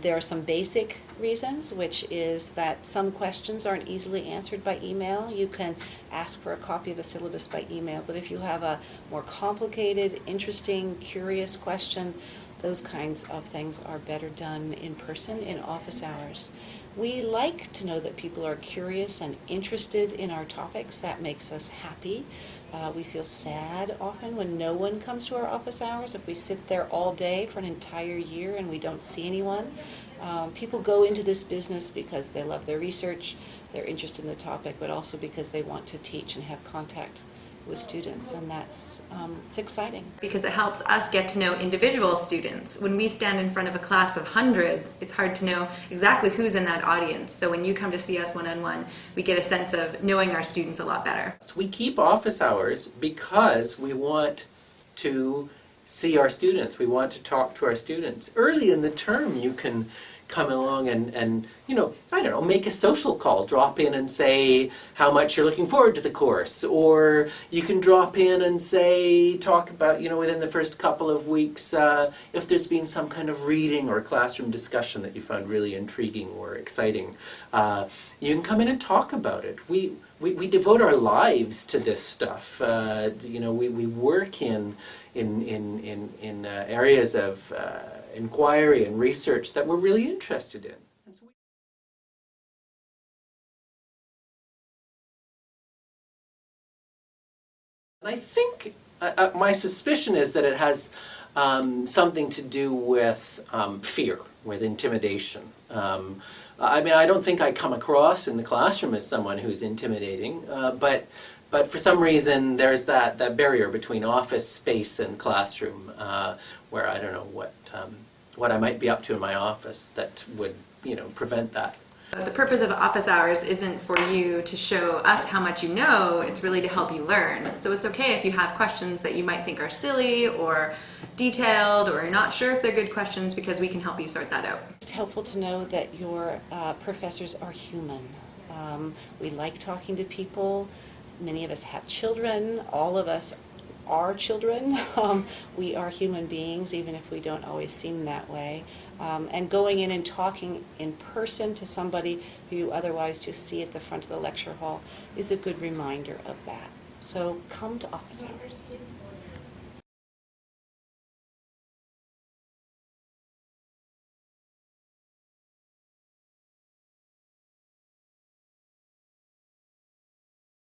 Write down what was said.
There are some basic reasons, which is that some questions aren't easily answered by email. You can ask for a copy of a syllabus by email, but if you have a more complicated, interesting, curious question, those kinds of things are better done in person in office hours. We like to know that people are curious and interested in our topics. That makes us happy. Uh, we feel sad often when no one comes to our office hours. If we sit there all day for an entire year and we don't see anyone, um, people go into this business because they love their research, they're interested in the topic, but also because they want to teach and have contact with students, and that's um, it's exciting. because it helps us get to know individual students. When we stand in front of a class of hundreds, it's hard to know exactly who's in that audience. So when you come to see us one-on-one, we get a sense of knowing our students a lot better. So we keep office hours because we want to see our students. We want to talk to our students. Early in the term, you can come along and, and you know, I don't know, make a social call. Drop in and say how much you're looking forward to the course. Or you can drop in and say, talk about, you know, within the first couple of weeks, uh, if there's been some kind of reading or classroom discussion that you found really intriguing or exciting. Uh, you can come in and talk about it. We, we, we devote our lives to this stuff. Uh, you know, we, we work in, in, in, in, in uh, areas of uh, inquiry and research that we're really interested in. And I think, uh, uh, my suspicion is that it has um, something to do with um, fear, with intimidation. Um, I mean, I don't think I come across in the classroom as someone who's intimidating, uh, but but for some reason there's that, that barrier between office space and classroom uh, where I don't know what um, what I might be up to in my office that would you know prevent that. The purpose of office hours isn't for you to show us how much you know, it's really to help you learn. So it's okay if you have questions that you might think are silly or detailed or you're not sure if they're good questions because we can help you sort that out. It's helpful to know that your uh, professors are human. Um, we like talking to people. Many of us have children. All of us are children. Um, we are human beings, even if we don't always seem that way. Um, and going in and talking in person to somebody who you otherwise just see at the front of the lecture hall is a good reminder of that. So come to office hours.